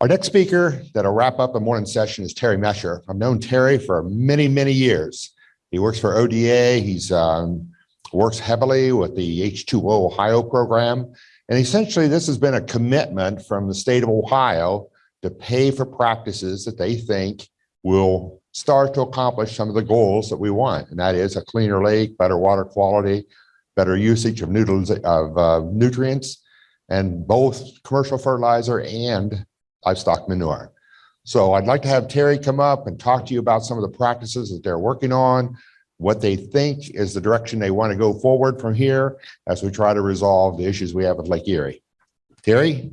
Our next speaker that'll wrap up the morning session is Terry Mescher. I've known Terry for many, many years. He works for ODA. He's um, works heavily with the H2 Ohio program. And essentially, this has been a commitment from the state of Ohio to pay for practices that they think will start to accomplish some of the goals that we want. And that is a cleaner lake, better water quality, better usage of, of uh, nutrients, and both commercial fertilizer and livestock manure. So I'd like to have Terry come up and talk to you about some of the practices that they're working on, what they think is the direction they want to go forward from here as we try to resolve the issues we have with Lake Erie. Terry?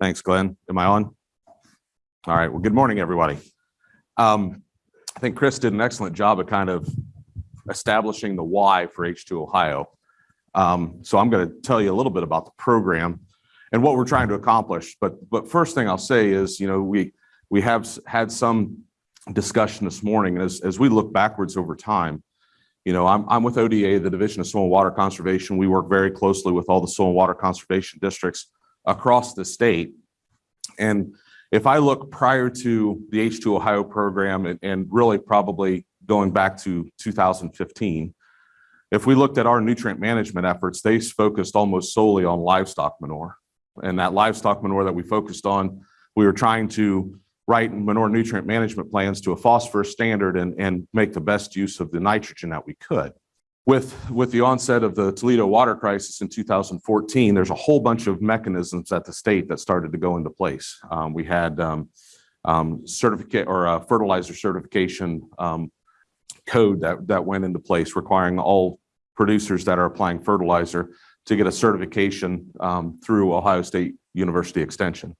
Thanks, Glenn. Am I on? All right. Well, good morning, everybody. Um, I think Chris did an excellent job of kind of establishing the why for H2 Ohio. Um, so I'm going to tell you a little bit about the program and what we're trying to accomplish. But but first thing I'll say is, you know, we we have had some discussion this morning as as we look backwards over time. You know, I'm I'm with ODA, the Division of Soil and Water Conservation. We work very closely with all the soil and water conservation districts across the state. And if I look prior to the H2 Ohio program and, and really probably going back to 2015, if we looked at our nutrient management efforts, they focused almost solely on livestock manure. And that livestock manure that we focused on, we were trying to write manure nutrient management plans to a phosphorus standard and, and make the best use of the nitrogen that we could. With, with the onset of the Toledo water crisis in 2014, there's a whole bunch of mechanisms at the state that started to go into place. Um, we had um, um, certificate or uh, fertilizer certification um, code that, that went into place requiring all producers that are applying fertilizer to get a certification um, through Ohio State University Extension.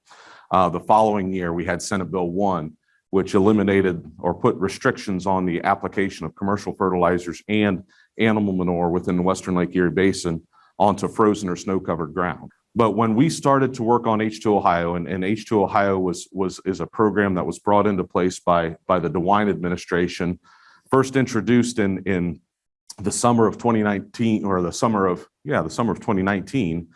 Uh, the following year, we had Senate Bill 1, which eliminated or put restrictions on the application of commercial fertilizers and animal manure within the Western Lake Erie Basin onto frozen or snow-covered ground. But when we started to work on H2 Ohio, and, and H2 Ohio was, was, is a program that was brought into place by, by the DeWine administration, first introduced in, in the summer of 2019, or the summer of, yeah, the summer of 2019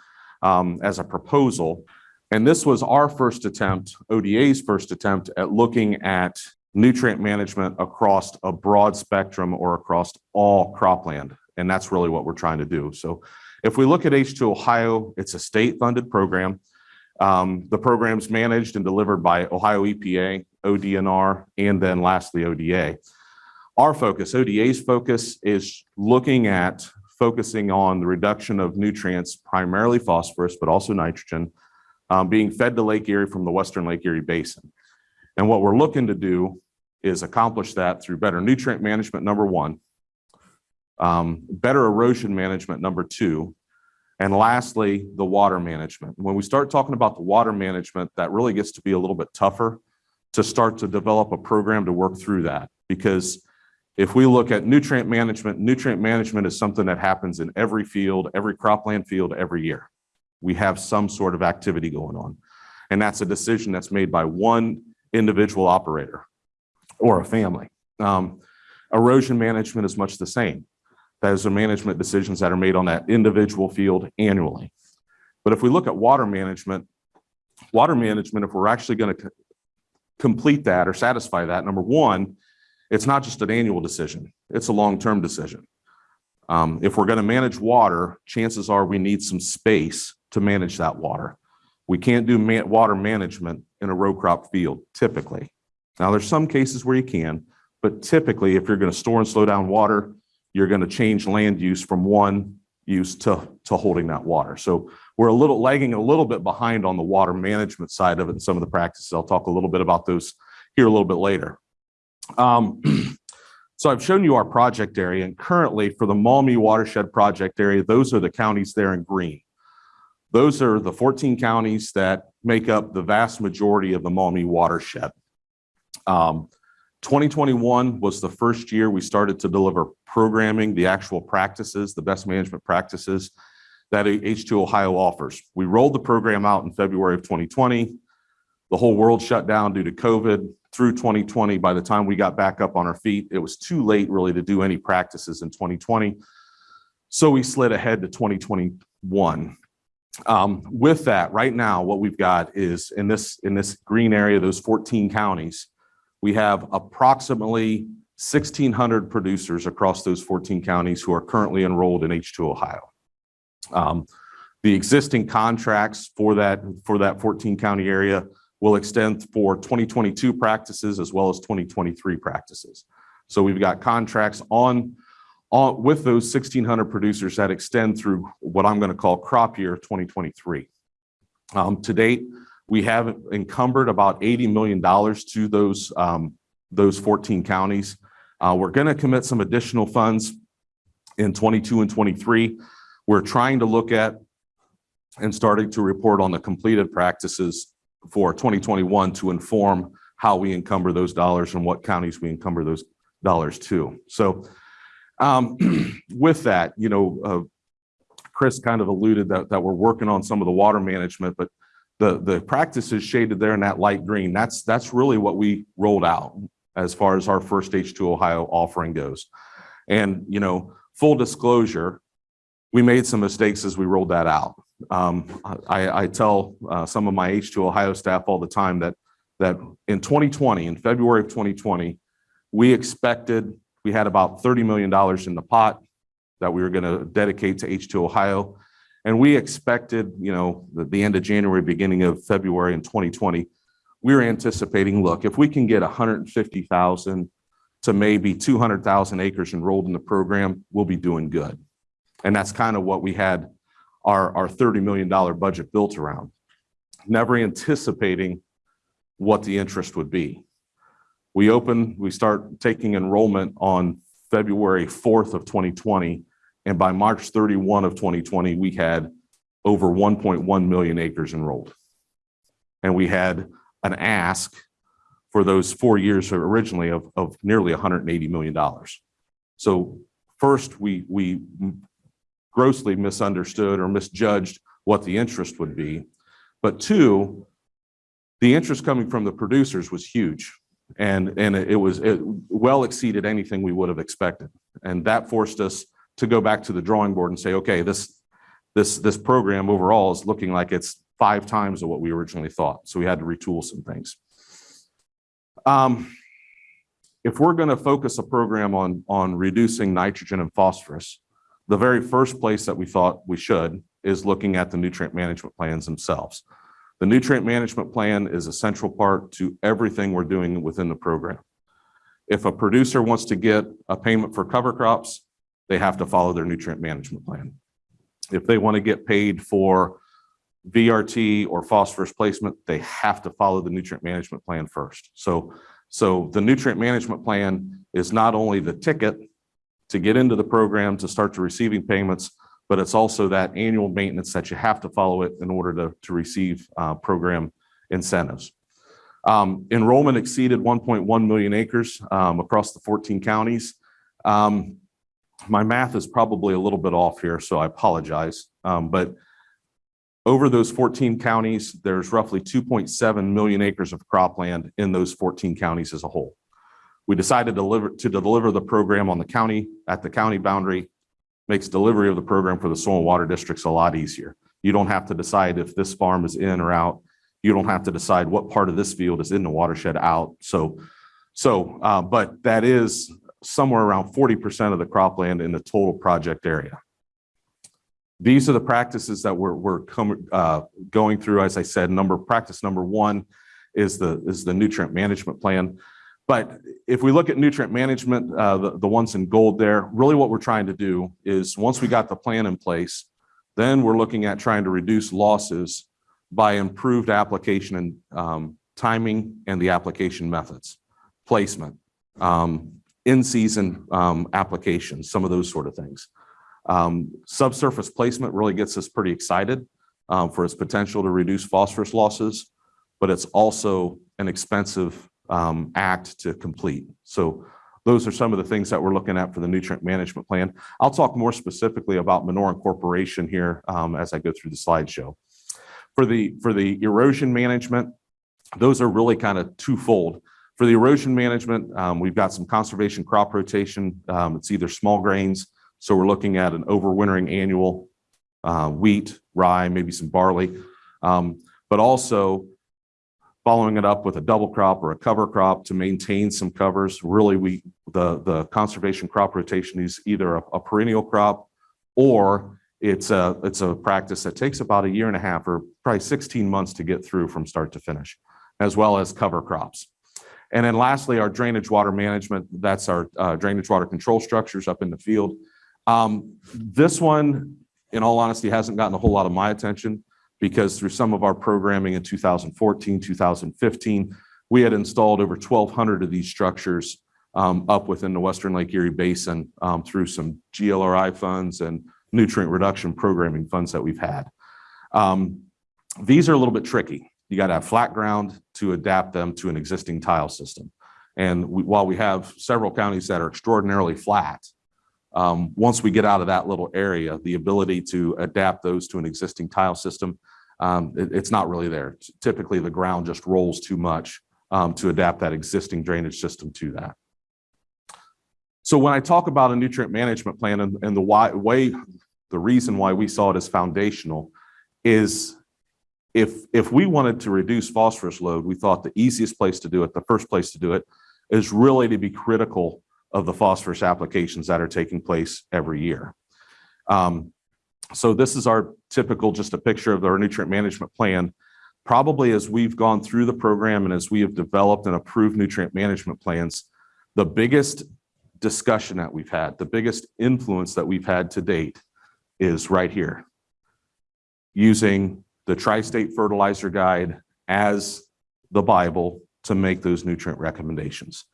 um, as a proposal. And this was our first attempt, ODA's first attempt at looking at nutrient management across a broad spectrum or across all cropland. And that's really what we're trying to do. So if we look at H2 Ohio, it's a state funded program. Um, the program's managed and delivered by Ohio EPA, ODNR, and then lastly ODA. Our focus, ODA's focus is looking at focusing on the reduction of nutrients, primarily phosphorus, but also nitrogen, um, being fed to Lake Erie from the Western Lake Erie Basin. And what we're looking to do is accomplish that through better nutrient management, number one, um, better erosion management, number two, and lastly, the water management. When we start talking about the water management, that really gets to be a little bit tougher to start to develop a program to work through that. Because if we look at nutrient management, nutrient management is something that happens in every field, every cropland field every year. We have some sort of activity going on. And that's a decision that's made by one individual operator or a family. Um, erosion management is much the same. Those are management decisions that are made on that individual field annually. But if we look at water management, water management, if we're actually going to complete that or satisfy that, number one, it's not just an annual decision, it's a long-term decision. Um, if we're going to manage water, chances are we need some space to manage that water. We can't do man water management in a row crop field typically. Now, there's some cases where you can, but typically, if you're going to store and slow down water, you're going to change land use from one use to, to holding that water. So we're a little lagging a little bit behind on the water management side of it and some of the practices. I'll talk a little bit about those here a little bit later. Um, so I've shown you our project area and currently for the Maumee watershed project area, those are the counties there in green. Those are the 14 counties that make up the vast majority of the Maumee watershed. Um, 2021 was the first year we started to deliver programming, the actual practices, the best management practices that H2 Ohio offers. We rolled the program out in February of 2020. The whole world shut down due to COVID through 2020. By the time we got back up on our feet, it was too late really to do any practices in 2020. So we slid ahead to 2021. Um, with that, right now, what we've got is in this, in this green area, those 14 counties, we have approximately 1,600 producers across those 14 counties who are currently enrolled in H2 Ohio. Um, the existing contracts for that, for that 14 county area will extend for 2022 practices as well as 2023 practices. So we've got contracts on, on, with those 1,600 producers that extend through what I'm going to call crop year 2023. Um, to date, we have encumbered about $80 million to those, um, those 14 counties. Uh, we're going to commit some additional funds in 22 and 23. We're trying to look at and starting to report on the completed practices for 2021 to inform how we encumber those dollars and what counties we encumber those dollars to. So um, with that, you know, uh, Chris kind of alluded that, that we're working on some of the water management, but the, the practices shaded there in that light green, that's, that's really what we rolled out as far as our first H2 Ohio offering goes. And, you know, full disclosure, we made some mistakes as we rolled that out. Um, I, I tell uh, some of my H2 Ohio staff all the time that, that in 2020, in February of 2020, we expected, we had about $30 million in the pot that we were going to dedicate to H2 Ohio. And we expected, you know, the, the end of January, beginning of February in 2020, we were anticipating, look, if we can get 150,000 to maybe 200,000 acres enrolled in the program, we'll be doing good. And that's kind of what we had our, our $30 million budget built around, never anticipating what the interest would be. We open, we start taking enrollment on February 4th of 2020. And by March 31 of 2020, we had over 1.1 million acres enrolled. And we had an ask for those four years originally of, of nearly $180 million. So first, we, we grossly misunderstood or misjudged what the interest would be. But two, the interest coming from the producers was huge. And, and it was it well exceeded anything we would have expected. And that forced us to go back to the drawing board and say, okay, this, this, this program overall is looking like it's five times of what we originally thought. So we had to retool some things. Um, if we're going to focus a program on, on reducing nitrogen and phosphorus, the very first place that we thought we should is looking at the nutrient management plans themselves. The nutrient management plan is a central part to everything we're doing within the program. If a producer wants to get a payment for cover crops, they have to follow their nutrient management plan. If they want to get paid for VRT or phosphorus placement, they have to follow the nutrient management plan first. So, so the nutrient management plan is not only the ticket to get into the program, to start to receiving payments, but it's also that annual maintenance that you have to follow it in order to, to receive uh, program incentives. Um, enrollment exceeded 1.1 million acres um, across the 14 counties. Um, my math is probably a little bit off here, so I apologize. Um, but over those 14 counties, there's roughly 2.7 million acres of cropland in those 14 counties as a whole. We decided to deliver, to deliver the program on the county, at the county boundary, makes delivery of the program for the soil and water districts a lot easier. You don't have to decide if this farm is in or out. You don't have to decide what part of this field is in the watershed out. So, so, uh, but that is somewhere around 40% of the cropland in the total project area. These are the practices that we're, we're uh, going through. As I said, number practice number one is the, is the nutrient management plan. But if we look at nutrient management, uh, the, ones in gold there, really what we're trying to do is once we got the plan in place, then we're looking at trying to reduce losses by improved application and um, timing and the application methods, placement, um, in-season um, applications, some of those sort of things. Subsurface placement really gets us pretty excited for its potential to reduce phosphorus losses, but it's also an expensive um, act to complete. So those are some of the things that we're looking at for the nutrient management plan. I'll talk more specifically about manure incorporation here um, as I go through the slideshow. For the, for the erosion management, those are really kind of twofold. For the erosion management, um, we've got some conservation crop rotation. Um, it's either small grains, so we're looking at an overwintering annual uh, wheat, rye, maybe some barley. Um, But also following it up with a double crop or a cover crop to maintain some covers. Really, we, the, the conservation crop rotation is either a a perennial crop or it's a, it's a practice that takes about a year and a half or probably 16 months to get through from start to finish, as well as cover crops. And then lastly, our drainage water management, that's our uh, drainage water control structures up in the field. Um, This one, in all honesty, hasn't gotten a whole lot of my attention because through some of our programming in 2014, 2015, we had installed over 1,200 of these structures um, up within the Western Lake Erie Basin um, through some GLRI funds and nutrient reduction programming funds that we've had. Um, These are a little bit tricky. You got to have flat ground to adapt them to an existing tile system. And while we have several counties that are extraordinarily flat, um, once we get out of that little area, the ability to adapt those to an existing tile system, um, it- it's not really there. Typically, the ground just rolls too much um, to adapt that existing drainage system to that. So when I talk about a nutrient management plan and, and the why, way, the reason why we saw it as foundational is if, if we wanted to reduce phosphorus load, we thought the easiest place to do it, the first place to do it, is really to be critical of the phosphorus applications that are taking place every year. Um, So this is our typical, just a picture of our nutrient management plan. Probably as we've gone through the program and as we have developed and approved nutrient management plans, the biggest discussion that we've had, the biggest influence that we've had to date is right here. Using the tri-state fertilizer guide as the Bible to make those nutrient recommendations.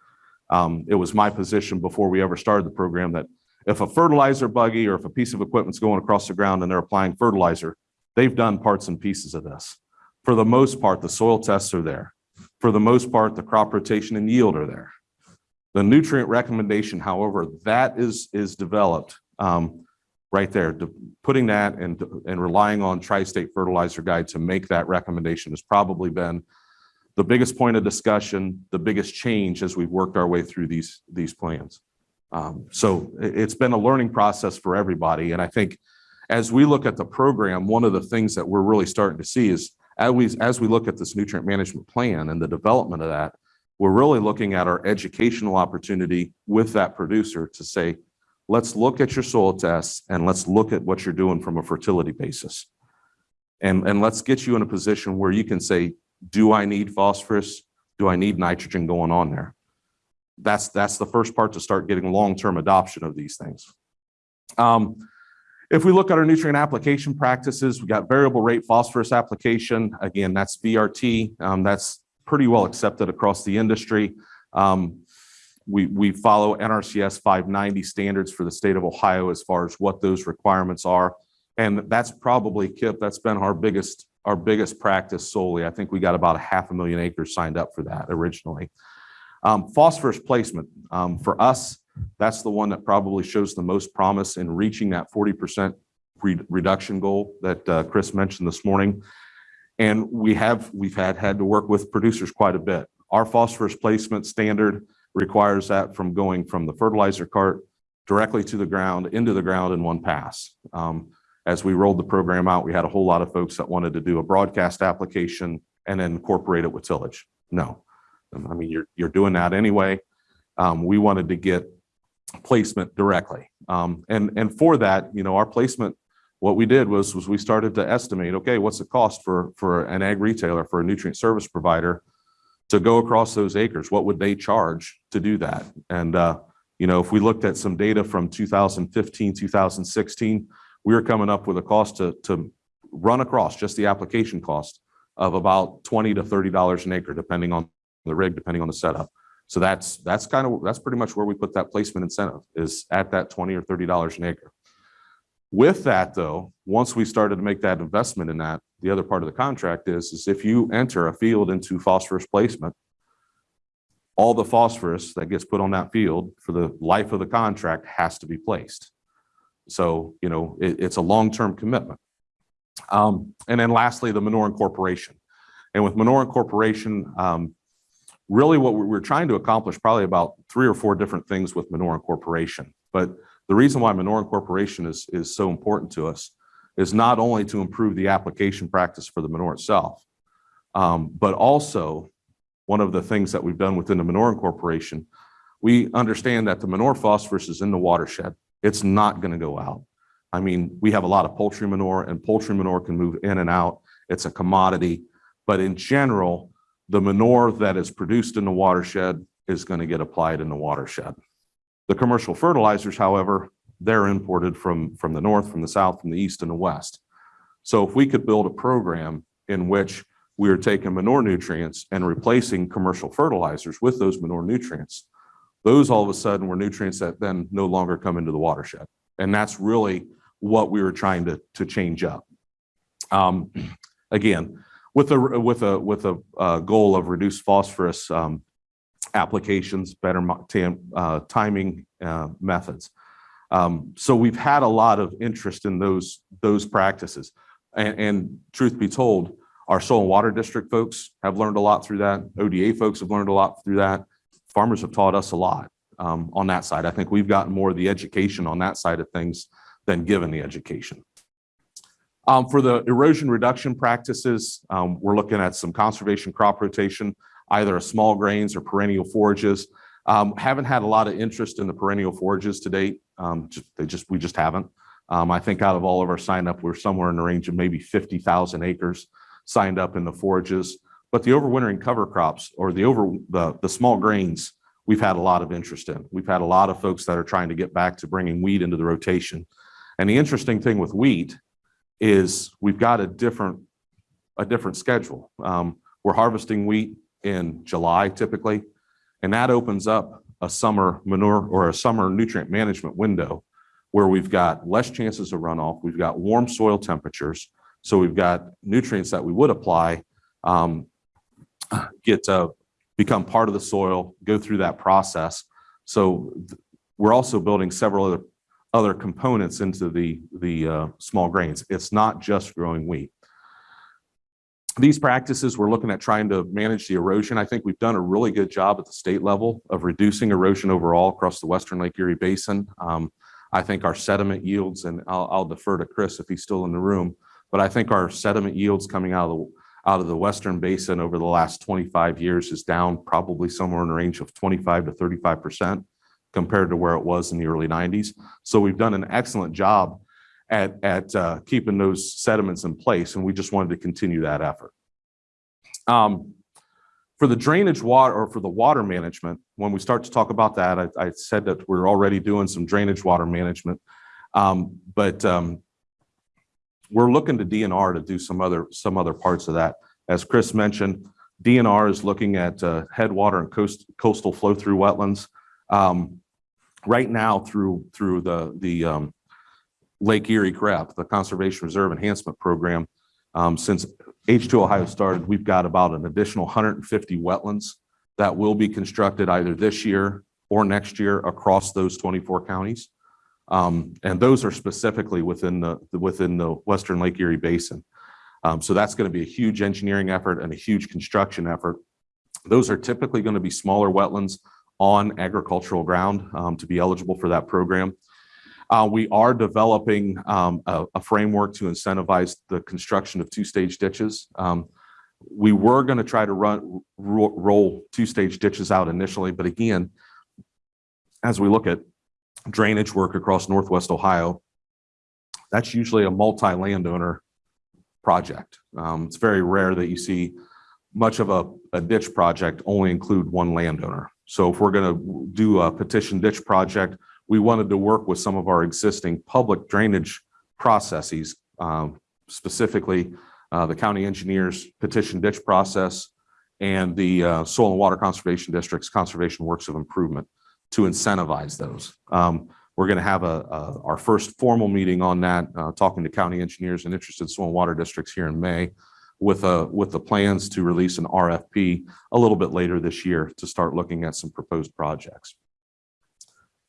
Um, it was my position before we ever started the program that if a fertilizer buggy or if a piece of equipment's going across the ground and they're applying fertilizer, they've done parts and pieces of this. For the most part, the soil tests are there. For the most part, the crop rotation and yield are there. The nutrient recommendation, however, that is, is developed, um, right there. De- Putting that and, and relying on tri-state fertilizer guide to make that recommendation has probably been the biggest point of discussion, the biggest change as we've worked our way through these, these plans. Um, So it's been a learning process for everybody. And I think as we look at the program, one of the things that we're really starting to see is as we, as we look at this nutrient management plan and the development of that, we're really looking at our educational opportunity with that producer to say, let's look at your soil tests and let's look at what you're doing from a fertility basis. And, and let's get you in a position where you can say, do I need phosphorus? Do I need nitrogen going on there? That's, that's the first part to start getting long-term adoption of these things. Um, If we look at our nutrient application practices, we got variable rate phosphorus application. Again, that's VRT. Um, That's pretty well accepted across the industry. Um, We, we follow NRCS 590 standards for the state of Ohio as far as what those requirements are. And that's probably, Kip, that's been our biggest, our biggest practice solely. I think we got about a half a million acres signed up for that originally. Um, Phosphorus placement, um, for us, that's the one that probably shows the most promise in reaching that 40% re- reduction goal that uh, Chris mentioned this morning. And we have, we've had, had to work with producers quite a bit. Our phosphorus placement standard requires that from going from the fertilizer cart directly to the ground, into the ground in one pass. Um, As we rolled the program out, we had a whole lot of folks that wanted to do a broadcast application and incorporate it with tillage. No. I mean, you're, you're doing that anyway. Um, We wanted to get placement directly. Um, And, and for that, you know, our placement, what we did was, was we started to estimate, okay, what's the cost for, for an ag retailer, for a nutrient service provider to go across those acres? What would they charge to do that? And, uh, you know, if we looked at some data from 2015, 2016, we were coming up with a cost to, to run across, just the application cost of about 20 to $30 an acre, depending on the rig, depending on the setup. So that's, that's kind of, that's pretty much where we put that placement incentive is at that 20 or $30 an acre. With that though, once we started to make that investment in that, the other part of the contract is, is if you enter a field into phosphorus placement, all the phosphorus that gets put on that field for the life of the contract has to be placed. So, you know, it, it's a long-term commitment. Um, and then lastly, the manure incorporation. And with manure incorporation, um, really what we're, trying to accomplish probably about three or four different things with manure incorporation. But the reason why manure incorporation is, is so important to us is not only to improve the application practice for the manure itself, um, but also one of the things that we've done within the manure incorporation, we understand that the manure phosphorus is in the watershed. It's not going to go out. I mean, we have a lot of poultry manure and poultry manure can move in and out. It's a commodity. But in general, the manure that is produced in the watershed is going to get applied in the watershed. The commercial fertilizers, however, they're imported from, from the north, from the south, from the east and the west. So if we could build a program in which we are taking manure nutrients and replacing commercial fertilizers with those manure nutrients, those all of a sudden were nutrients that then no longer come into the watershed. And that's really what we were trying to, to change up. Um, again, with a, with a, with a, uh, goal of reduced phosphorus, um, applications, better uh, timing, uh, methods. Um, so we've had a lot of interest in those, those practices. And, and truth be told, our soil and water district folks have learned a lot through that. ODA folks have learned a lot through that. Farmers have taught us a lot, um, on that side. I think we've gotten more of the education on that side of things than given the education. Um, for the erosion reduction practices, um, we're looking at some conservation crop rotation, either small grains or perennial forages. Um, haven't had a lot of interest in the perennial forages to date. Um, just, they just, we just haven't. Um, I think out of all of our sign up, we're somewhere in the range of maybe 50,000 acres signed up in the forages. But the overwintering cover crops or the over, the, the small grains, we've had a lot of interest in. We've had a lot of folks that are trying to get back to bringing wheat into the rotation. And the interesting thing with wheat is we've got a different, a different schedule. Um, we're harvesting wheat in July typically, and that opens up a summer manure or a summer nutrient management window where we've got less chances of runoff. We've got warm soil temperatures. So we've got nutrients that we would apply um, get to become part of the soil, go through that process. So we're also building several other other components into the the uh, small grains. It's not just growing wheat. These practices, we're looking at trying to manage the erosion. I think we've done a really good job at the state level of reducing erosion overall across the Western Lake Erie Basin. Um, I think our sediment yields, and I'll, I'll defer to Chris if he's still in the room, but I think our sediment yields coming out of the out of the Western Basin over the last 25 years is down probably somewhere in the range of 25 to 35 percent compared to where it was in the early 90s. So we've done an excellent job at, at uh, keeping those sediments in place, and we just wanted to continue that effort. Um, for the drainage water or for the water management, when we start to talk about that, I, I said that we're already doing some drainage water management. Um, but um, we're looking to DNR to do some other, some other parts of that. As Chris mentioned, DNR is looking at uh, headwater and coast, coastal flow through wetlands. Um, right now through, through the, the um, Lake Erie CREP, the Conservation Reserve Enhancement Program, um, since H2 Ohio started, we've got about an additional 150 wetlands that will be constructed either this year or next year across those 24 counties. Um, and those are specifically within the, within the Western Lake Erie Basin. Um, so that's going to be a huge engineering effort and a huge construction effort. Those are typically going to be smaller wetlands on agricultural ground um, to be eligible for that program. Uh, we are developing a, framework to incentivize the construction of two-stage ditches. We were going to try to run ro- roll two-stage ditches out initially, but again, as we look at drainage work across Northwest Ohio, that's usually a multi-landowner project. Um, it's very rare that you see much of a, a ditch project only include one landowner. So if we're going to do a petition ditch project, we wanted to work with some of our existing public drainage processes, um, specifically uh, the county engineers petition ditch process and the uh, soil and water conservation districts conservation works of improvement to incentivize those. Um, we're going to have a, a, our first formal meeting on that, uh, talking to county engineers and interested soil and water districts here in May with a with the plans to release an RFP a little bit later this year to start looking at some proposed projects.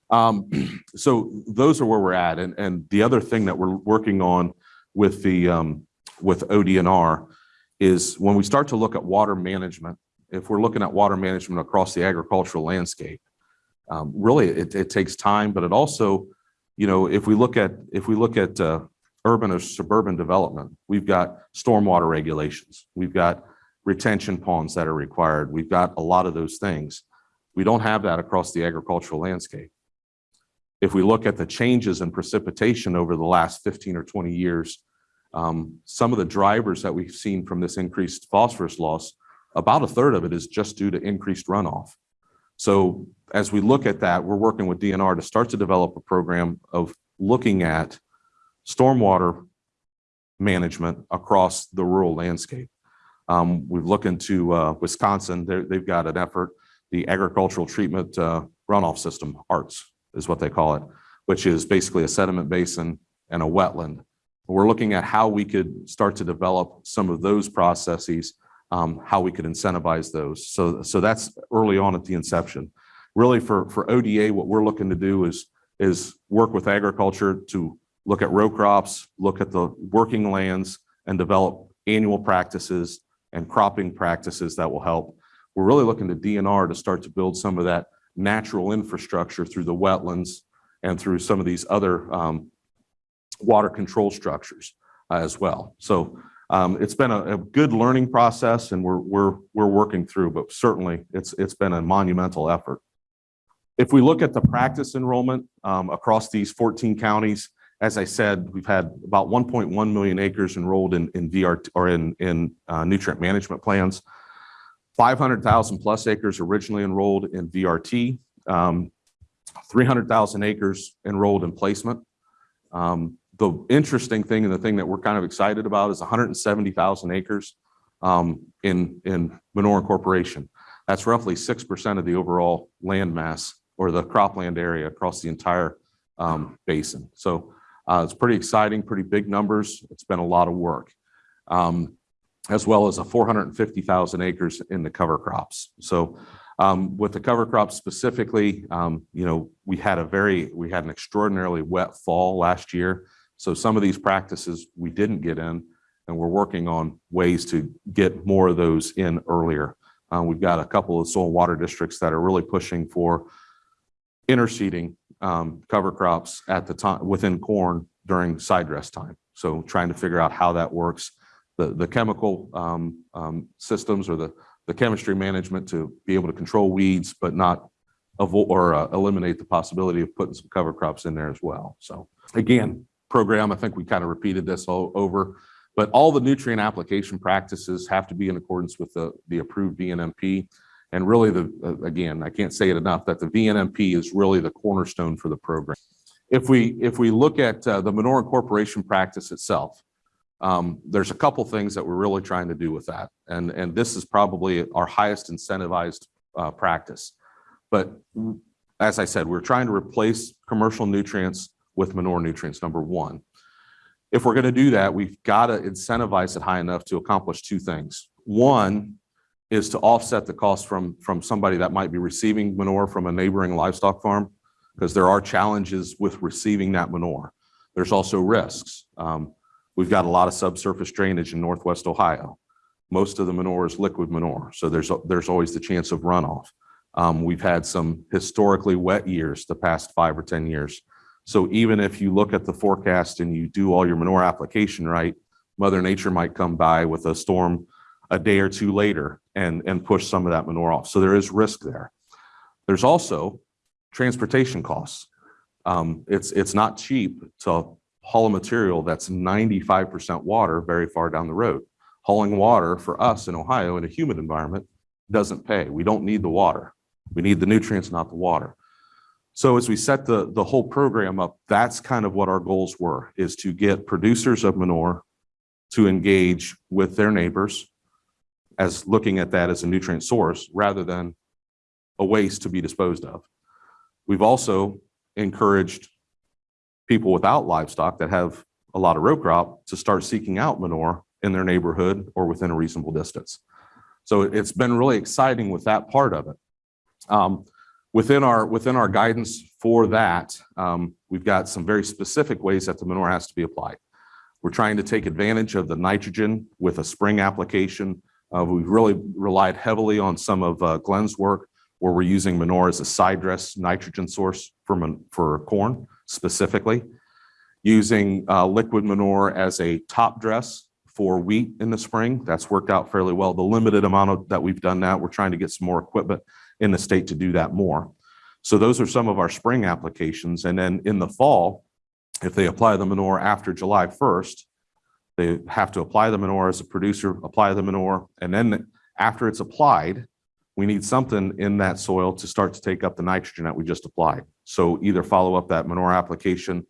Um, so those are where we're at. And, and the other thing that we're working on with the um, with ODNR is when we start to look at water management, if we're looking at water management across the agricultural landscape, um, really it, it takes time, but it also, you know, if we look at if we look at uh, urban or suburban development. We've got stormwater regulations. We've got retention ponds that are required. We've got a lot of those things. We don't have that across the agricultural landscape. If we look at the changes in precipitation over the last 15 or 20 years, um, some of the drivers that we've seen from this increased phosphorus loss, about a third of it is just due to increased runoff. So as we look at that, we're working with DNR to start to develop a program of looking at stormwater management across the rural landscape. Um, we've looked into uh, Wisconsin, they've got an effort, the agricultural treatment uh, runoff system, ARTS is what they call it, which is basically a sediment basin and a wetland. We're looking at how we could start to develop some of those processes, um, how we could incentivize those. So, so that's early on at the inception. Really for, for ODA, what we're looking to do is, is work with agriculture to look at row crops, look at the working lands and develop annual practices and cropping practices that will help. We're really looking to DNR to start to build some of that natural infrastructure through the wetlands and through some of these other um, water control structures uh, as well. So um, it's been a, a good learning process and we're, we're, we're working through, but certainly it's, it's been a monumental effort. If we look at the practice enrollment um, across these 14 counties, as I said, we've had about 1.1 million acres enrolled in, in VR or in, in uh, nutrient management plans. 500,000 plus acres originally enrolled in VRT, um, 300,000 acres enrolled in placement. Um, the interesting thing and the thing that we're kind of excited about is 170,000 acres um, in, in manure incorporation. That's roughly 6% of the overall land mass or the cropland area across the entire um, basin. So uh, it's pretty exciting, pretty big numbers. It's been a lot of work. Um, as well as a 450,000 acres in the cover crops. So with the cover crops specifically, you know, we had a very, we had an extraordinarily wet fall last year. So some of these practices we didn't get in and we're working on ways to get more of those in earlier. Uh, we've got a couple of soil and water districts that are really pushing for interseeding um, cover crops at the time within corn during side dress time. So trying to figure out how that works the, the chemical um, um, systems or the, the chemistry management to be able to control weeds, but not avoid or uh, eliminate the possibility of putting some cover crops in there as well. So again, program, I think we kind of repeated this all over, but all the nutrient application practices have to be in accordance with the, the approved VNMP. And really the, uh, again, I can't say it enough that the VNMP is really the cornerstone for the program. If we, if we look at uh, the manure incorporation practice itself, um, there's a couple things that we're really trying to do with that. And, and this is probably our highest incentivized uh, practice. But as I said, we're trying to replace commercial nutrients with manure nutrients, number one. If we're going to do that, we've got to incentivize it high enough to accomplish two things. One is to offset the cost from, from somebody that might be receiving manure from a neighboring livestock farm, because there are challenges with receiving that manure. There's also risks. Um, We've got a lot of subsurface drainage in Northwest Ohio. Most of the manure is liquid manure, so there's, there's always the chance of runoff. Um, we've had some historically wet years the past five or 10 years. So even if you look at the forecast and you do all your manure application right, Mother Nature might come by with a storm a day or two later and, and push some of that manure off. So there is risk there. There's also transportation costs. Um, it's, it's not cheap to haul a material that's 95% water very far down the road. Hauling water for us in Ohio in a humid environment doesn't pay. We don't need the water. We need the nutrients, not the water. So as we set the, the whole program up, that's kind of what our goals were, is to get producers of manure to engage with their neighbors as looking at that as a nutrient source rather than a waste to be disposed of. We've also encouraged people without livestock that have a lot of row crop to start seeking out manure in their neighborhood or within a reasonable distance. So it's been really exciting with that part of it. Um, within our within our guidance for that, um, we've got some very specific ways that the manure has to be applied. We're trying to take advantage of the nitrogen with a spring application. Uh, we've really relied heavily on some of uh, Glenn's work where we're using manure as a side dress nitrogen source for, for corn specifically. using uh, liquid manure as a top dress for wheat in the spring. That's worked out fairly well. The limited amount of that we've done that, we're trying to get some more equipment in the state to do that more. So those are some of our spring applications. And then in the fall, if they apply the manure after July 1st, they have to apply the manure as a producer, apply the manure, and then after it's applied, we need something in that soil to start to take up the nitrogen that we just applied. So either follow up that manure application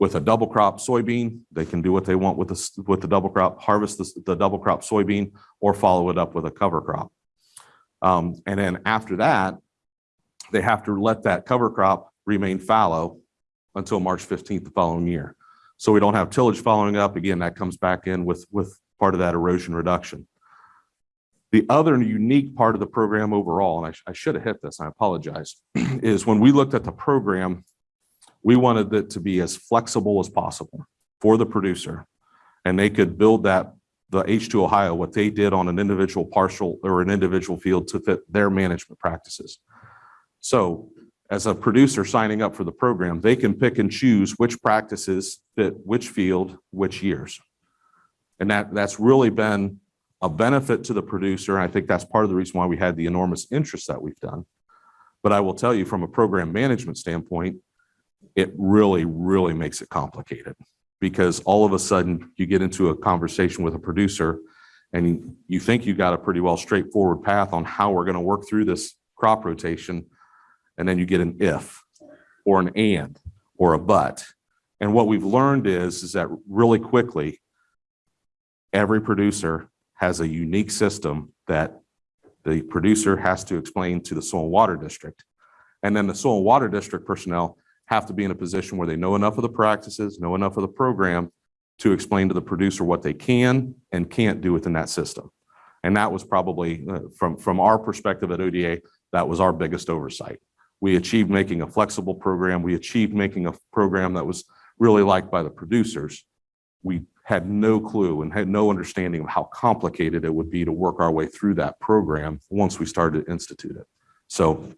with a double crop soybean, they can do what they want with the, with the double crop, harvest the, the double crop soybean, or follow it up with a cover crop. Um, and then after that, they have to let that cover crop remain fallow until March 15th the following year. So we don't have tillage following up. Again, that comes back in with, with part of that erosion reduction. The other unique part of the program overall, and I, I should have hit this, I apologize, is when we looked at the program, we wanted it to be as flexible as possible for the producer. And they could build that, the H2 Ohio, what they did on an individual partial or an individual field to fit their management practices. So as a producer signing up for the program, they can pick and choose which practices fit which field, which years. And that, that's really been a benefit to the producer. And I think that's part of the reason why we had the enormous interest that we've done. But I will tell you from a program management standpoint, it really, really makes it complicated. Because all of a sudden you get into a conversation with a producer and you think you got a pretty well straightforward path on how we're going to work through this crop rotation. And then you get an if or an and or a but. And what we've learned is, is that really quickly, every producer has a unique system that the producer has to explain to the soil and water district. And then the soil and water district personnel have to be in a position where they know enough of the practices, know enough of the program to explain to the producer what they can and can't do within that system. And that was probably, uh, from, from our perspective at ODA, that was our biggest oversight. We achieved making a flexible program. We achieved making a program that was really liked by the producers. We had no clue and had no understanding of how complicated it would be to work our way through that program once we started to institute it. So,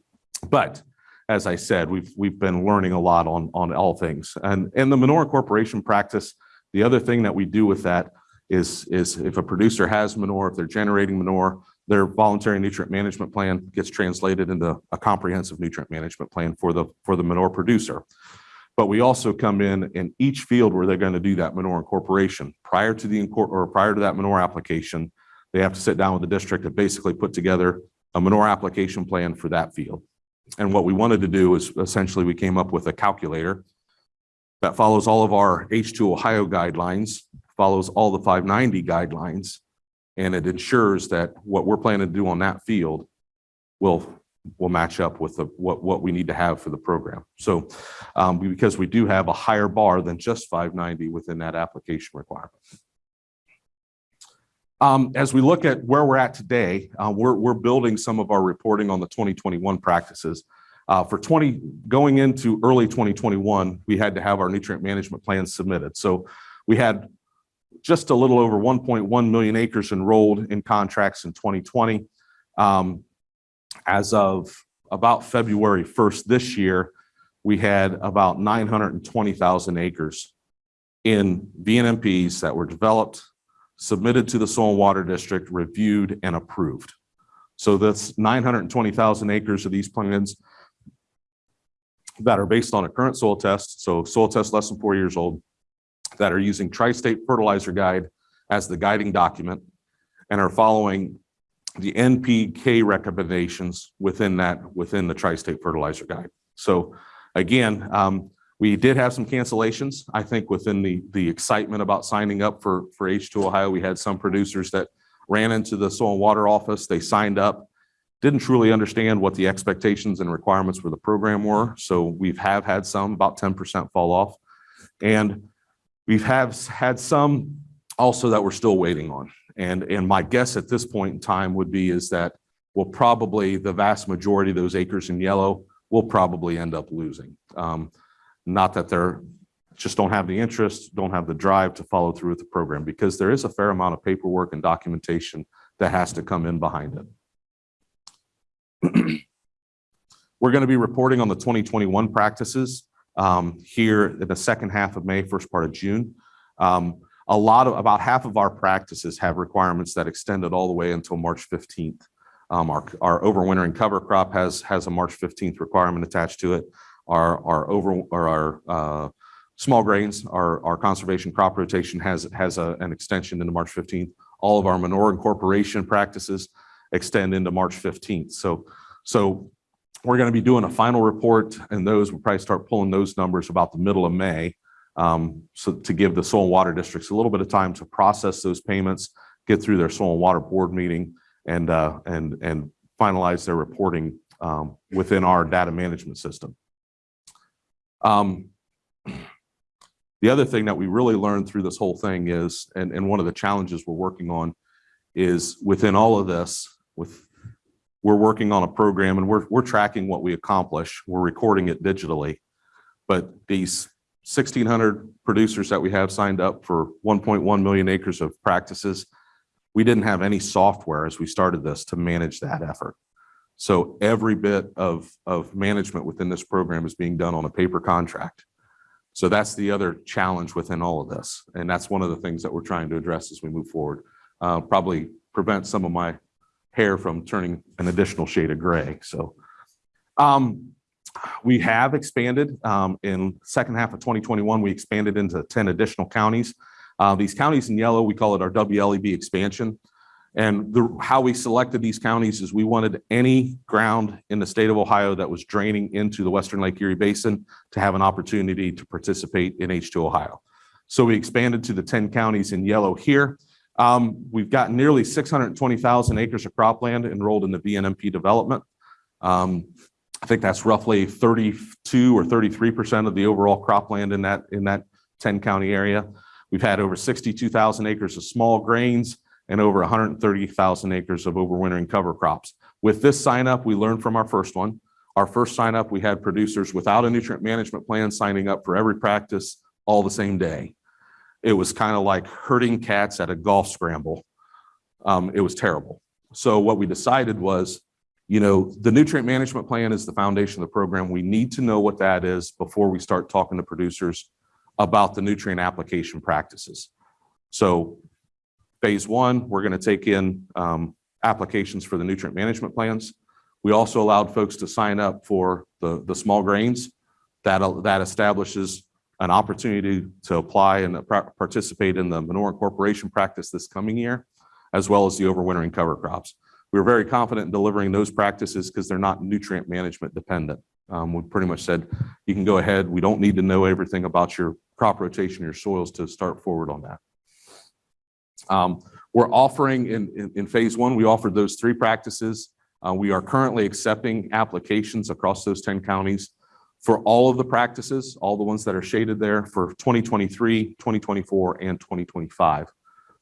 but as I said, we've, we've been learning a lot on, on all things. And, and the manure incorporation practice, the other thing that we do with that is, is if a producer has manure, if they're generating manure, their voluntary nutrient management plan gets translated into a comprehensive nutrient management plan for the, for the manure producer. But we also come in in each field where they're going to do that manure incorporation prior to the, or prior to that manure application, they have to sit down with the district and basically put together a manure application plan for that field. And what we wanted to do is essentially we came up with a calculator that follows all of our H2 Ohio guidelines, follows all the 590 guidelines, and it ensures that what we're planning to do on that field will, will match up with the, what, what we need to have for the program. So um, because we do have a higher bar than just 590 within that application requirement. Um, as we look at where we're at today, uh, we're, building some of our reporting on the 2021 practices. Uh, for 20, going into early 2021, we had to have our nutrient management plans submitted. So we had just a little over 1.1 million acres enrolled in contracts in 2020. Um, as of about February 1st this year, we had about 920,000 acres in VNMPs that were developed, submitted to the Soil and Water District, reviewed and approved. So that's 920,000 acres of these plans that are based on a current soil test, so soil test less than four years old, that are using Tri-State Fertilizer Guide as the guiding document and are following the NPK recommendations within that, within the Tri-State Fertilizer Guide. So again, um, we did have some cancellations. I think within the, the excitement about signing up for, for H2 Ohio, we had some producers that ran into the soil and water office. They signed up, didn't truly understand what the expectations and requirements for the program were. So we've have had some, about 10% fall off. And we've have had some also that we're still waiting on. And, and my guess at this point in time would be is that we'll probably, the vast majority of those acres in yellow will probably end up losing. Um, not that they're, just don't have the interest, don't have the drive to follow through with the program because there is a fair amount of paperwork and documentation that has to come in behind it. We're going to be reporting on the 2021 practices um, here in the second half of May, first part of June. Um, a lot of, about half of our practices have requirements that extended all the way until March 15th. Um, our, our overwintering cover crop has, has a March 15th requirement attached to it. Our, our over, or our, uh, small grains, our, our conservation crop rotation has, has a, an extension into March 15th. All of our manure incorporation practices extend into March 15th. So, so we're going to be doing a final report and those, we'll probably start pulling those numbers about the middle of May. Um, so to give the soil and water districts a little bit of time to process those payments, get through their soil and water board meeting and, uh, and, and finalize their reporting, um, within our data management system. Um, the other thing that we really learned through this whole thing is, and, and one of the challenges we're working on is within all of this, with, we're working on a program and we're, we're tracking what we accomplish. We're recording it digitally. But these 1,600 producers that we have signed up for 1.1 million acres of practices, we didn't have any software as we started this to manage that effort. So every bit of, of management within this program is being done on a paper contract. So that's the other challenge within all of this. And that's one of the things that we're trying to address as we move forward. Uh, probably prevent some of my hair from turning an additional shade of gray. So um, we have expanded um, in second half of 2021, we expanded into 10 additional counties. Uh, these counties in yellow, we call it our WLEB expansion. And the, how we selected these counties is we wanted any ground in the state of Ohio that was draining into the Western Lake Erie Basin to have an opportunity to participate in H2 Ohio. So we expanded to the 10 counties in yellow here. Um, we've got nearly 620,000 acres of cropland enrolled in the VNMP development. Um, I think that's roughly 32 or 33% of the overall cropland in that, in that 10 county area. We've had over 62,000 acres of small grains and over 130,000 acres of overwintering cover crops. With this sign up, we learned from our first one. Our first sign up, we had producers without a nutrient management plan signing up for every practice all the same day. It was kind of like herding cats at a golf scramble. Um, it was terrible. So what we decided was, you know, the nutrient management plan is the foundation of the program. We need to know what that is before we start talking to producers about the nutrient application practices. So phase one, we're going to take in um, applications for the nutrient management plans. We also allowed folks to sign up for the, the small grains. That, that establishes an opportunity to apply and participate in the manure incorporation practice this coming year, as well as the overwintering cover crops. We were very confident in delivering those practices because they're not nutrient management dependent. Um, we pretty much said, you can go ahead. We don't need to know everything about your crop rotation, your soils to start forward on that. Um, we're offering in, in, in, phase one, we offered those three practices. Uh, we are currently accepting applications across those 10 counties for all of the practices, all the ones that are shaded there for 2023, 2024, and 2025.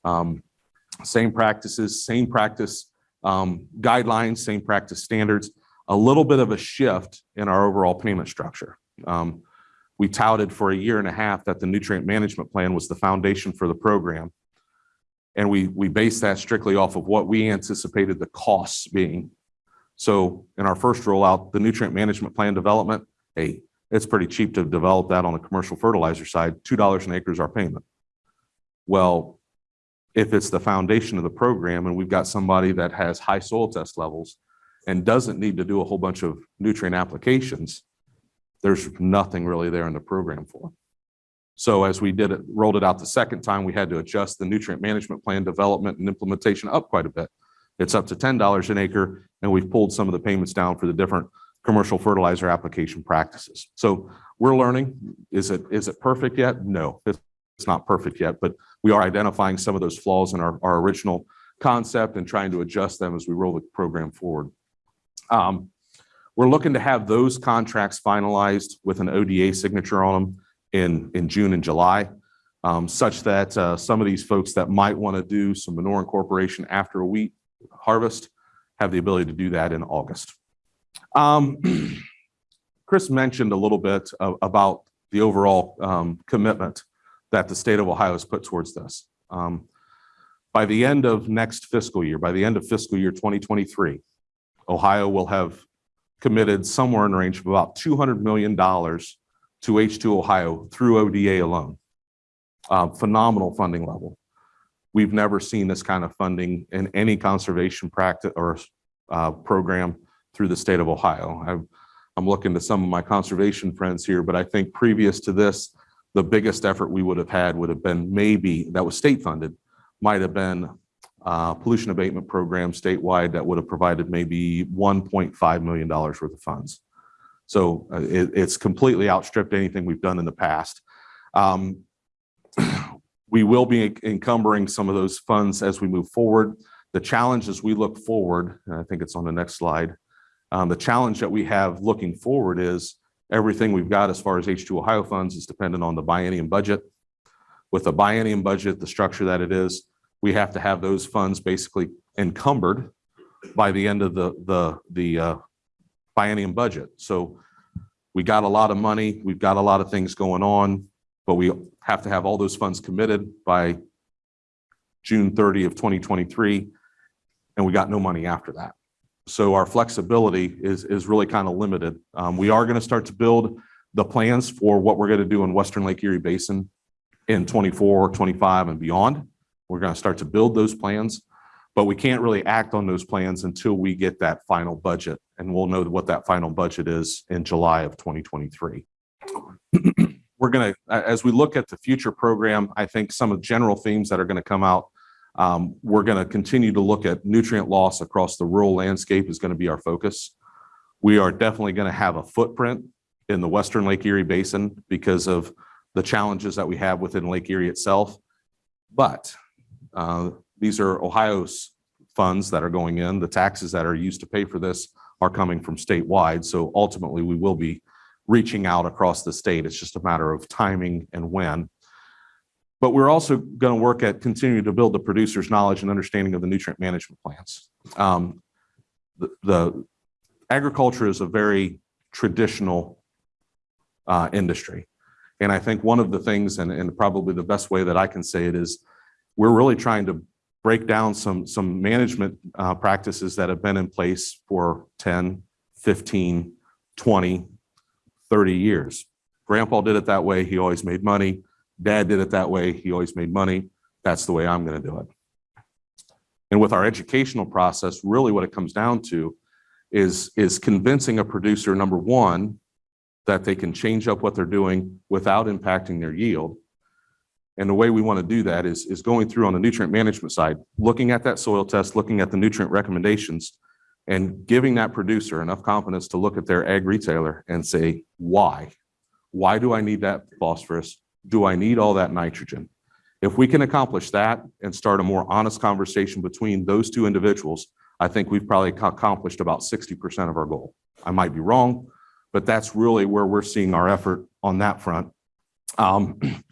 Um, same practices, same practice um, guidelines, same practice standards, a little bit of a shift in our overall payment structure. Um, we touted for a year and a half that the nutrient management plan was the foundation for the program. And we, we based that strictly off of what we anticipated the costs being. So in our first rollout, the nutrient management plan development, hey, it's pretty cheap to develop that on the commercial fertilizer side, $2 an acre is our payment. Well, if it's the foundation of the program and we've got somebody that has high soil test levels and doesn't need to do a whole bunch of nutrient applications, there's nothing really there in the program for. So as we did it, rolled it out the second time, we had to adjust the nutrient management plan development and implementation up quite a bit. It's up to $10 an acre, and we've pulled some of the payments down for the different commercial fertilizer application practices. So we're learning. Is it is it perfect yet? No, it's not perfect yet, but we are identifying some of those flaws in our, our original concept and trying to adjust them as we roll the program forward. Um, we're looking to have those contracts finalized with an ODA signature on them in, June and July, um, such that uh, some of these folks that might want to do some manure incorporation after a wheat harvest have the ability to do that in August. Um, Chris mentioned a little bit about the overall um, commitment that the state of Ohio has put towards this. By the end of next fiscal year, by the end of fiscal year 2023, Ohio will have committed somewhere in the range of about $200 million to H2 Ohio through ODA alone. Uh, Phenomenal funding level. We've never seen this kind of funding in any conservation practice or uh, program through the state of Ohio. I'm, I'm looking to some of my conservation friends here, but I think previous to this, the biggest effort we would have had would have been maybe, that was state funded, might have been uh, pollution abatement program statewide that would have provided maybe $1.5 million worth of funds. So uh, it, it's completely outstripped anything we've done in the past. Um, we will be encumbering some of those funds as we move forward. The challenge as we look forward, and I think it's on the next slide, um, the challenge that we have looking forward is everything we've got as far as H2 Ohio funds is dependent on the biennium budget. With the biennium budget, the structure that it is, we have to have those funds basically encumbered by the end of the, the, the uh, biennium budget. So we got a lot of money, we've got a lot of things going on, but we have to have all those funds committed by June 30 of 2023, and we got no money after that. So our flexibility is, is really kind of limited. Um, we are going to start to build the plans for what we're going to do in Western Lake Erie Basin in 24, 25 and beyond. We're going to start to build those plans, but we can't really act on those plans until we get that final budget. And we'll know what that final budget is in July of 2023. We're going to, as we look at the future program, I think some of the general themes that are going to come out um, we're going to continue to look at nutrient loss across the rural landscape is going to be our focus. We are definitely going to have a footprint in the Western Lake Erie Basin because of the challenges that we have within Lake Erie itself. But uh, these are Ohio's funds that are going in. The taxes that are used to pay for this are coming from statewide. So ultimately, we will be reaching out across the state. It's just a matter of timing and when. But we're also going to work at continuing to build the producer's knowledge and understanding of the nutrient management plans. Um, the, the agriculture is a very traditional uh, industry. And I think one of the things, and, and probably the best way that I can say it is, we're really trying to break down some, some management uh, practices that have been in place for 10, 15, 20, 30 years. Grandpa did it that way. He always made money. Dad did it that way. He always made money. That's the way I'm going to do it. And with our educational process, really what it comes down to is, is convincing a producer, number one, that they can change up what they're doing without impacting their yield. And the way we want to do that is, is going through on the nutrient management side, looking at that soil test, looking at the nutrient recommendations, and giving that producer enough confidence to look at their ag retailer and say, why? Why do I need that phosphorus? do I need all that nitrogen? If we can accomplish that and start a more honest conversation between those two individuals, I think we've probably accomplished about 60% of our goal. I might be wrong, but that's really where we're seeing our effort on that front. Um,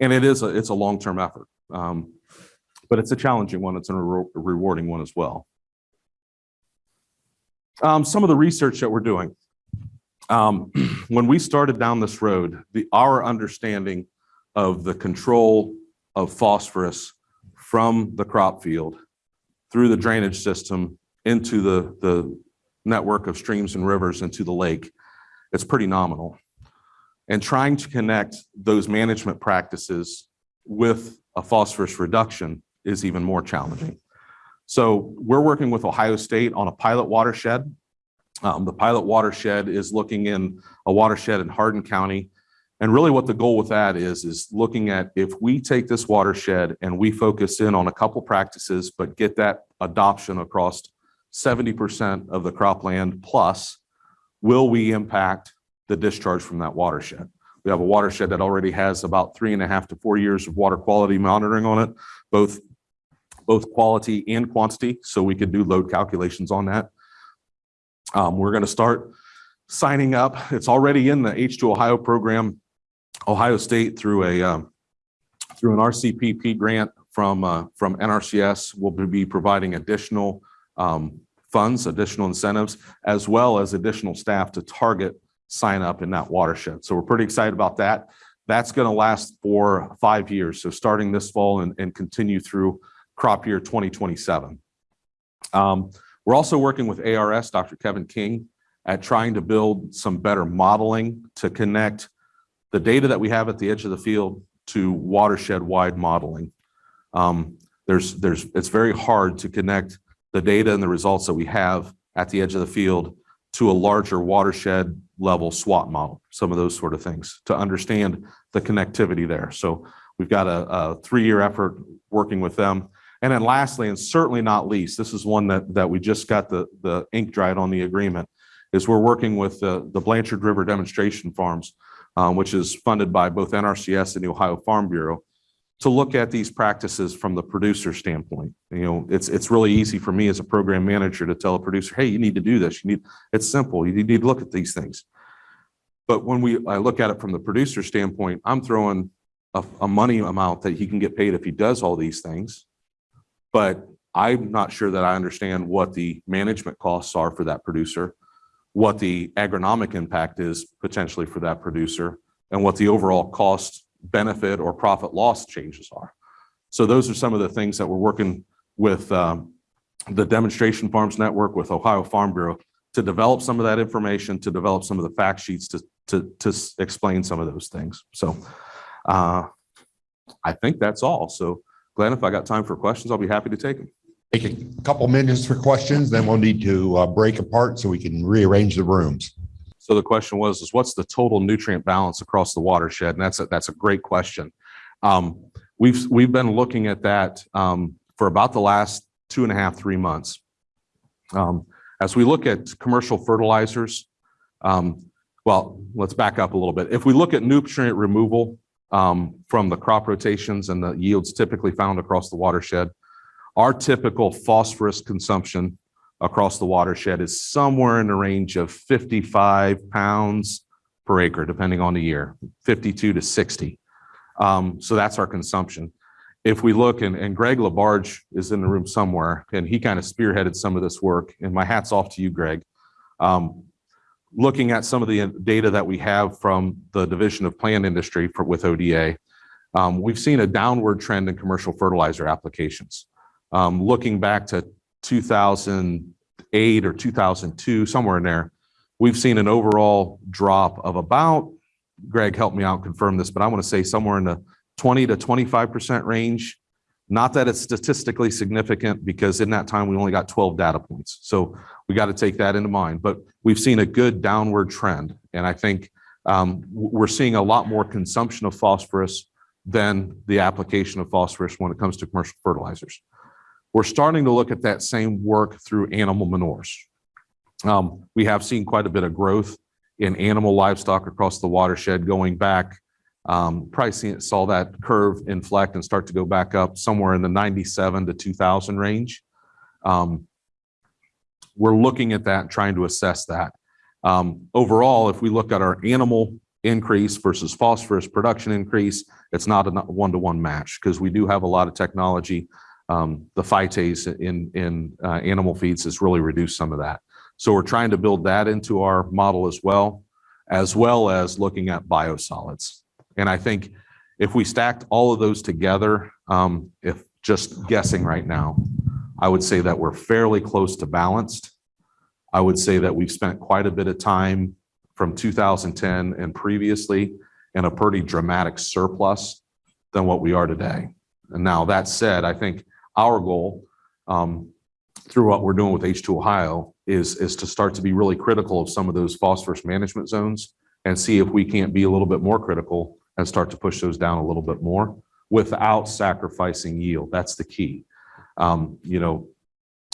and it is a, it's a long-term effort, um, but it's a challenging one. It's a re rewarding one as well. Um, some of the research that we're doing um, when we started down this road, the, our understanding of the control of phosphorus from the crop field through the drainage system into the, the network of streams and rivers into the lake, it's pretty nominal. And trying to connect those management practices with a phosphorus reduction is even more challenging. So we're working with Ohio State on a pilot watershed um, the pilot watershed is looking in a watershed in Hardin County. And really what the goal with that is, is looking at if we take this watershed and we focus in on a couple practices, but get that adoption across 70% of the cropland plus, will we impact the discharge from that watershed? We have a watershed that already has about three and a half to four years of water quality monitoring on it, both, both quality and quantity. So we could do load calculations on that. Um, we're going to start signing up. It's already in the H2 Ohio program, Ohio State through a um, through an RCPP grant from uh, from NRCS. will be providing additional um, funds, additional incentives, as well as additional staff to target sign up in that watershed. So we're pretty excited about that. That's going to last for five years. So starting this fall and, and continue through crop year 2027. Um, we're also working with ARS, Dr. Kevin King, at trying to build some better modeling to connect the data that we have at the edge of the field to watershed-wide modeling. Um, There's, there's, it's very hard to connect the data and the results that we have at the edge of the field to a larger watershed level SWAT model, some of those sort of things, to understand the connectivity there. So we've got a, a three-year effort working with them. And then lastly, and certainly not least, this is one that, that we just got the, the ink dried on the agreement, is we're working with the, the Blanchard River Demonstration Farms, um, which is funded by both NRCS and the Ohio Farm Bureau, to look at these practices from the producer standpoint. You know, it's, it's really easy for me as a program manager to tell a producer, hey, you need to do this. You need, it's simple. You need to look at these things. But when we, I look at it from the producer standpoint, I'm throwing a, a money amount that he can get paid if he does all these things. But I'm not sure that I understand what the management costs are for that producer, what the agronomic impact is potentially for that producer, and what the overall cost, benefit, or profit loss changes are. So those are some of the things that we're working with um, the Demonstration Farms Network, with Ohio Farm Bureau, to develop some of that information, to develop some of the fact sheets to, to, to explain some of those things. So uh, I think that's all. So Glenn, if I got time for questions, I'll be happy to take them. Take a couple minutes for questions, then we'll need to uh, break apart so we can rearrange the rooms. So the question was, is what's the total nutrient balance across the watershed? And that's a, that's a great question. Um, we've, we've been looking at that, um, for about the last two and a half, three months. Um, as we look at commercial fertilizers, um, well, let's back up a little bit. If we look at nutrient removal, um, from the crop rotations and the yields typically found across the watershed, our typical phosphorus consumption across the watershed is somewhere in the range of 55 pounds per acre, depending on the year, 52 to 60. Um, so that's our consumption. If we look, and, and Greg LaBarge is in the room somewhere, and he kind of spearheaded some of this work, and my hat's off to you, Greg. Um, looking at some of the data that we have from the Division of Plant Industry for, with ODA, um, we've seen a downward trend in commercial fertilizer applications. Um, looking back to 2008 or 2002, somewhere in there, we've seen an overall drop of about, Greg, help me out, confirm this, but I want to say somewhere in the 20 to 25% range. Not that it's statistically significant because in that time we only got 12 data points. So we got to take that into mind, but we've seen a good downward trend. And I think um, we're seeing a lot more consumption of phosphorus than the application of phosphorus when it comes to commercial fertilizers. We're starting to look at that same work through animal manures. Um, we have seen quite a bit of growth in animal livestock across the watershed going back. Um, seen, saw that curve inflect and start to go back up somewhere in the 97 to 2000 range. Um, we're looking at that, trying to assess that. Overall, if we look at our animal increase versus phosphorus production increase, it's not a one-to-one match because we do have a lot of technology. Um, the phytase in, uh, animal feeds has really reduced some of that. So we're trying to build that into our model as well, as well as looking at biosolids. And I think if we stacked all of those together, um, if just guessing right now, I would say that we're fairly close to balanced. I would say that we've spent quite a bit of time from 2010 and previously in a pretty dramatic surplus than what we are today. And now that said, I think our goal um, through what we're doing with H2 Ohio is, is to start to be really critical of some of those phosphorus management zones and see if we can't be a little bit more critical and start to push those down a little bit more without sacrificing yield. That's the key. Um, you know,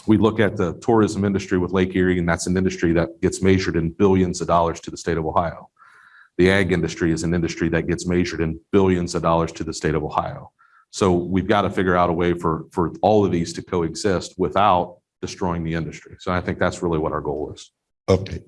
we look at the tourism industry with Lake Erie, and that's an industry that gets measured in billions of dollars to the state of Ohio. The ag industry is an industry that gets measured in billions of dollars to the state of Ohio. So we've got to figure out a way for, for all of these to coexist without destroying the industry. So I think that's really what our goal is. Update.